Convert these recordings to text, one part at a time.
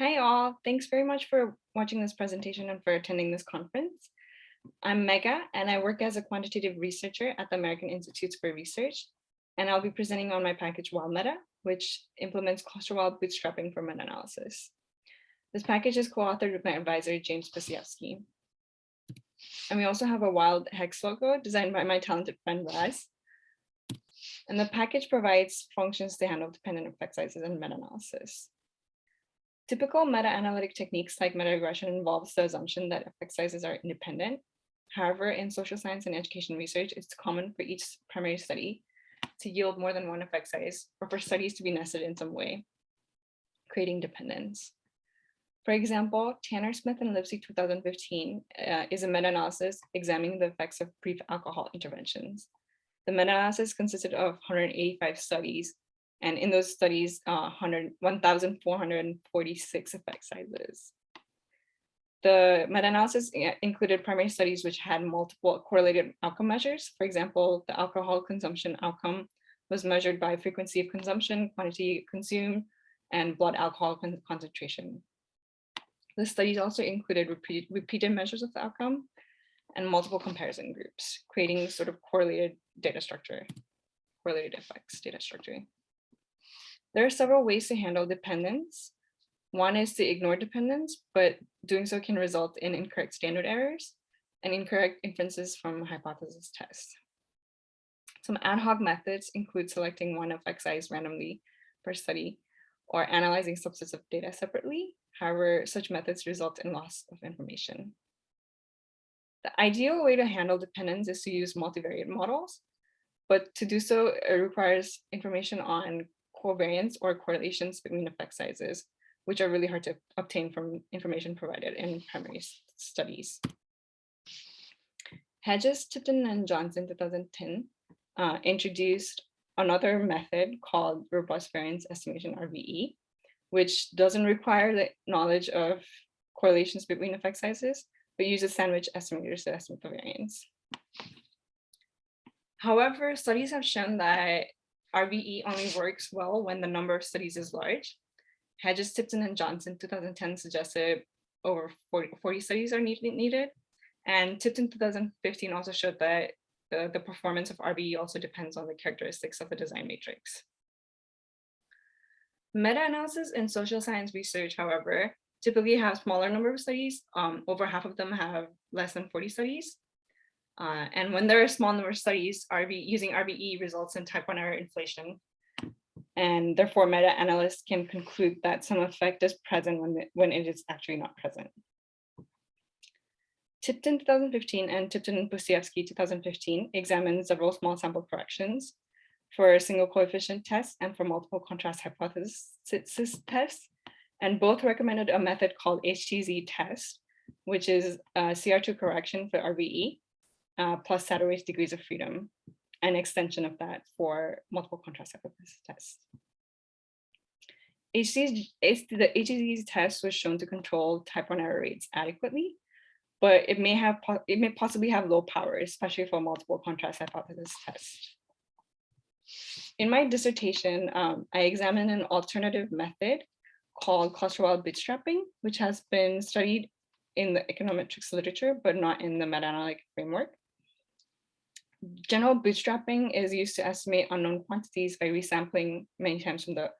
Hi all, thanks very much for watching this presentation and for attending this conference. I'm Megha and I work as a quantitative researcher at the American Institutes for Research. And I'll be presenting on my package WildMeta, which implements ClusterWild bootstrapping for meta-analysis. This package is co-authored with my advisor, James Pustejovsky. And we also have a wild hex logo designed by my talented friend Raz. And the package provides functions to handle dependent effect sizes and meta-analysis. Typical meta-analytic techniques like meta-regression involves the assumption that effect sizes are independent. However, in social science and education research, it's common for each primary study to yield more than one effect size or for studies to be nested in some way, creating dependence. For example, Tanner Smith and Lipsey 2015 uh, is a meta-analysis examining the effects of brief alcohol interventions. The meta-analysis consisted of 185 studies and in those studies, uh, 1,446 effect sizes. The meta-analysis included primary studies which had multiple correlated outcome measures. For example, the alcohol consumption outcome was measured by frequency of consumption, quantity consumed, and blood alcohol con concentration. The studies also included repeated, repeated measures of the outcome and multiple comparison groups, creating sort of correlated data structure, correlated effects data structure. There are several ways to handle dependence. One is to ignore dependence, but doing so can result in incorrect standard errors and incorrect inferences from hypothesis tests. Some ad hoc methods include selecting one effect size randomly per study or analyzing subsets of data separately. However, such methods result in loss of information. The ideal way to handle dependence is to use multivariate models, but to do so, it requires information on covariance or correlations between effect sizes, which are really hard to obtain from information provided in primary studies. Hedges, Tipton, and Johnson 2010 uh, introduced another method called robust variance estimation RVE, which doesn't require the knowledge of correlations between effect sizes, but uses sandwich estimators to estimate the variance. However, studies have shown that RVE only works well when the number of studies is large. Hedges, Tipton, and Johnson 2010 suggested over 40, 40 studies are needed, needed. And Tipton 2015 also showed that the, the performance of RVE also depends on the characteristics of the design matrix. Meta-analysis in social science research, however, typically have smaller number of studies. Um, over half of them have less than 40 studies. Uh, and when there are small number of studies, RV, using RVE results in type 1 error inflation. And therefore, meta-analysts can conclude that some effect is present when, when it is actually not present. Tipton 2015 and Tipton and Pustejovsky 2015 examined several small sample corrections for single coefficient test and for multiple contrast hypothesis tests. And both recommended a method called HTZ test, which is a CR2 correction for RVE uh, plus Satterthwaite degrees of freedom, an extension of that for multiple contrast hypothesis tests. HC's, the HTZ test was shown to control type 1 error rates adequately, but it may have it may possibly have low power, especially for multiple contrast hypothesis tests. In my dissertation, um, I examined an alternative method called ClusterWild bootstrapping, which has been studied in the econometrics literature, but not in the meta-analytic framework. General bootstrapping is used to estimate unknown quantities by resampling many times from the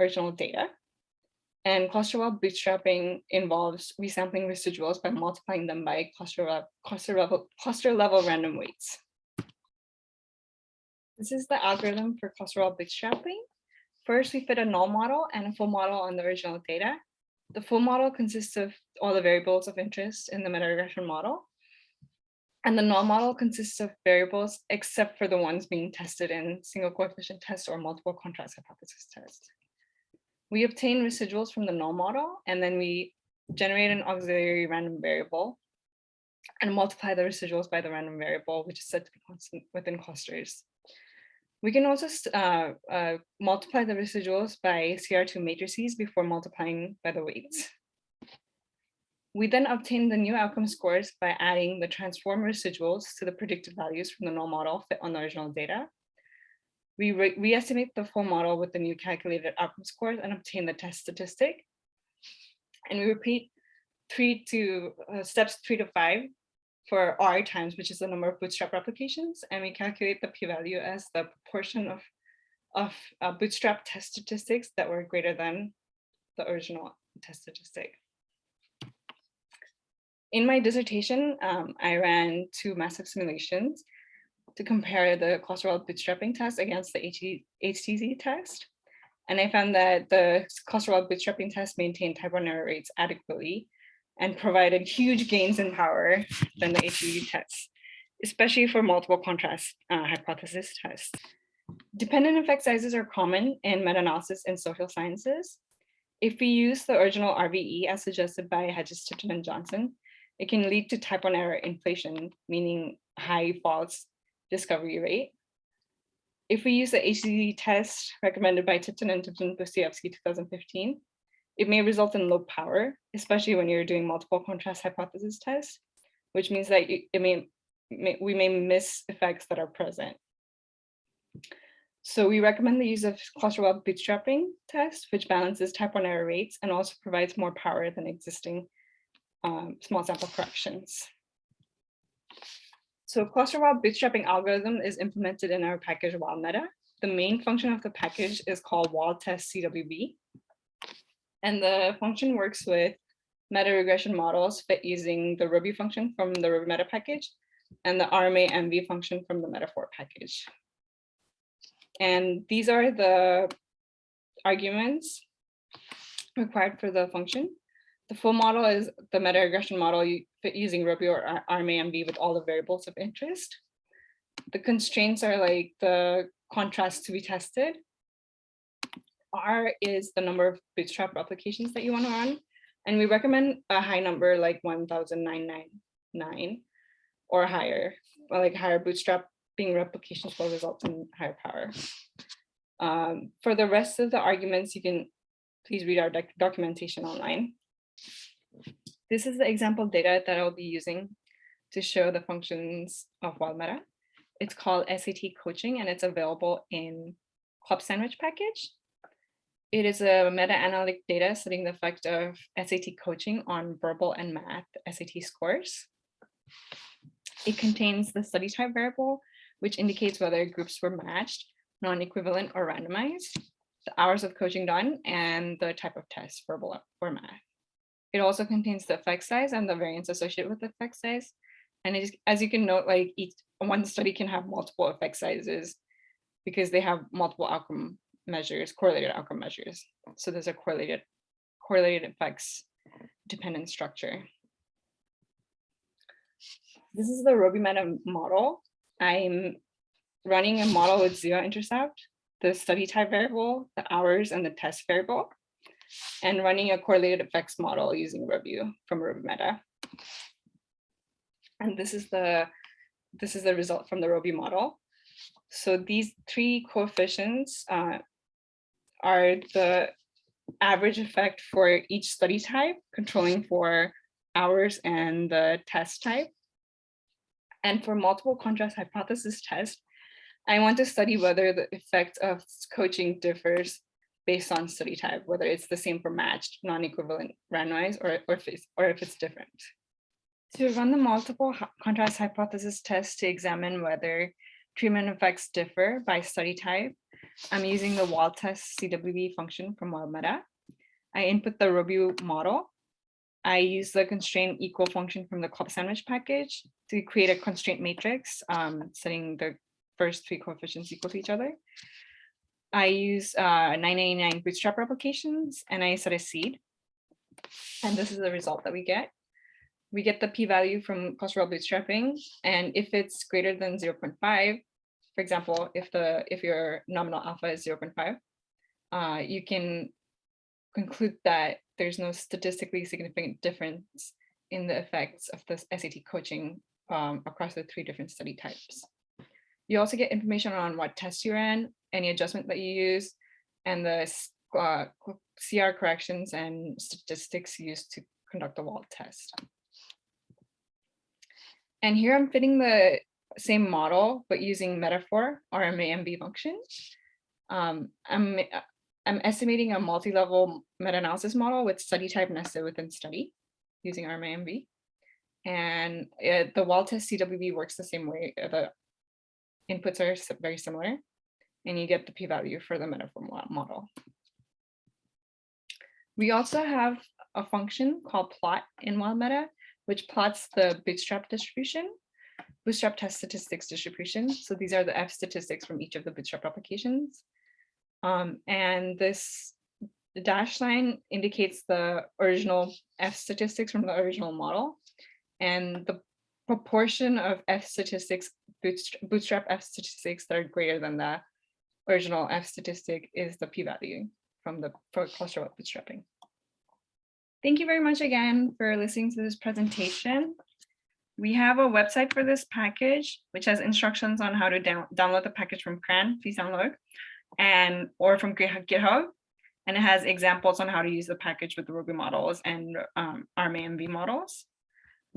original data. And cluster-level bootstrapping involves resampling residuals by multiplying them by cluster, level, cluster, level, cluster level random weights. This is the algorithm for cluster-level bootstrapping. First, we fit a null model and a full model on the original data. The full model consists of all the variables of interest in the meta-regression model. And the null model consists of variables except for the ones being tested in single coefficient test or multiple contrast hypothesis test. We obtain residuals from the null model and then we generate an auxiliary random variable and multiply the residuals by the random variable, which is said to be constant within clusters. We can also uh, uh, multiply the residuals by CR2 matrices before multiplying by the weights. We then obtain the new outcome scores by adding the transform residuals to the predicted values from the null model fit on the original data. We re-estimate the full model with the new calculated outcome scores and obtain the test statistic. And we repeat three to uh, steps three to five for R times, which is the number of bootstrap replications. And we calculate the p-value as the proportion of, of uh, bootstrap test statistics that were greater than the original test statistic. In my dissertation, um, I ran two massive simulations to compare the cluster-wild bootstrapping test against the HTZ test. And I found that the cluster-wild bootstrapping test maintained type one error rates adequately and provided huge gains in power than the HTZ test, especially for multiple contrast uh, hypothesis tests. Dependent effect sizes are common in meta-analysis in social sciences. If we use the original RVE as suggested by Hedges, Tipton, and Johnson, it can lead to type one error inflation, meaning high false discovery rate. If we use the HTZ test recommended by Tipton and Tipton Pustejovsky 2015, it may result in low power, especially when you're doing multiple contrast hypothesis tests, which means that it may, may we may miss effects that are present. So we recommend the use of cluster-wild bootstrapping test, which balances type one error rates and also provides more power than existing um, small sample corrections. So cluster-wild bootstrapping algorithm is implemented in our package WildMeta. The main function of the package is called Wald test CWB. And the function works with meta regression models fit using the robu function from the robumeta package and the RMA MV function from the metafor package. And these are the arguments required for the function. The full model is the meta regression model using robu or RMA MV with all the variables of interest. The constraints are like the contrast to be tested R is the number of bootstrap applications that you want to run. And we recommend a high number like 1,999 or higher, or like higher bootstrapping replications will result in higher power. Um, for the rest of the arguments, you can please read our doc documentation online. This is the example data that I'll be using to show the functions of WildMeta. It's called SAT coaching and it's available in clubSandwich package. It is a meta-analytic data studying the effect of SAT coaching on verbal and math SAT scores. It contains the study type variable, which indicates whether groups were matched, non-equivalent or randomized, the hours of coaching done, and the type of test, verbal or math. It also contains the effect size and the variance associated with the effect size. And as you can note, like each one study can have multiple effect sizes because they have multiple outcome measures, correlated outcome measures. So there's a correlated, correlated effects dependent structure. This is the robumeta model. I'm running a model with zero intercept, the study type variable, the hours, and the test variable, and running a correlated effects model using robu from robumeta. And this is the this is the result from the robu model. So these three coefficients uh, are the average effect for each study type, controlling for hours and the test type. And for multiple contrast hypothesis test, I want to study whether the effect of coaching differs based on study type, whether it's the same for matched, non-equivalent, randomized, or, or, if it's, or if it's different. To run the multiple contrast hypothesis test to examine whether treatment effects differ by study type, I'm using the Wald test CWB function from WildMeta. I input the robu model. I use the constraint equal function from the clubSandwich package to create a constraint matrix, um, setting the first three coefficients equal to each other. I use uh, 999 bootstrap replications and I set a seed. And this is the result that we get. We get the p-value from cluster bootstrapping. And if it's greater than 0.5, for example, if the if your nominal alpha is 0.5, uh, you can conclude that there's no statistically significant difference in the effects of the SAT coaching um, across the three different study types. You also get information on what tests you ran, any adjustment that you use, and the uh, CR corrections and statistics used to conduct the Wald test. And here I'm fitting the same model, but using metafor or MAMB function. Um, I'm, I'm estimating a multi-level meta-analysis model with study type nested within study using RMAMV. And uh, the Wald test CWB works the same way. uh, The inputs are very similar and you get the p-value for the metafor mo- model. We also have a function called plot in wild meta, which plots the bootstrap distribution, bootstrap test statistics distribution. So these are the F statistics from each of the bootstrap applications. Um, and this dash line indicates the original F statistics from the original model. And the proportion of F statistics, bootstrap, bootstrap F statistics that are greater than the original F statistic is the p-value from the cluster bootstrapping. Thank you very much again for listening to this presentation. We have a website for this package, which has instructions on how to down- download the package from CRAN, please download, and or from GitHub. And it has examples on how to use the package with the robu models and um, RMAMV models.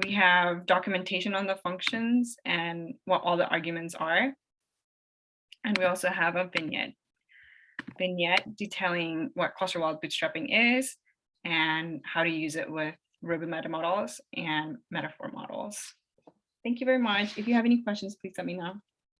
We have documentation on the functions and what all the arguments are. And we also have a vignette. Vignette detailing what cluster wild bootstrapping is and how to use it with robumeta models and metafor models. Thank you very much. If you have any questions, please let me know.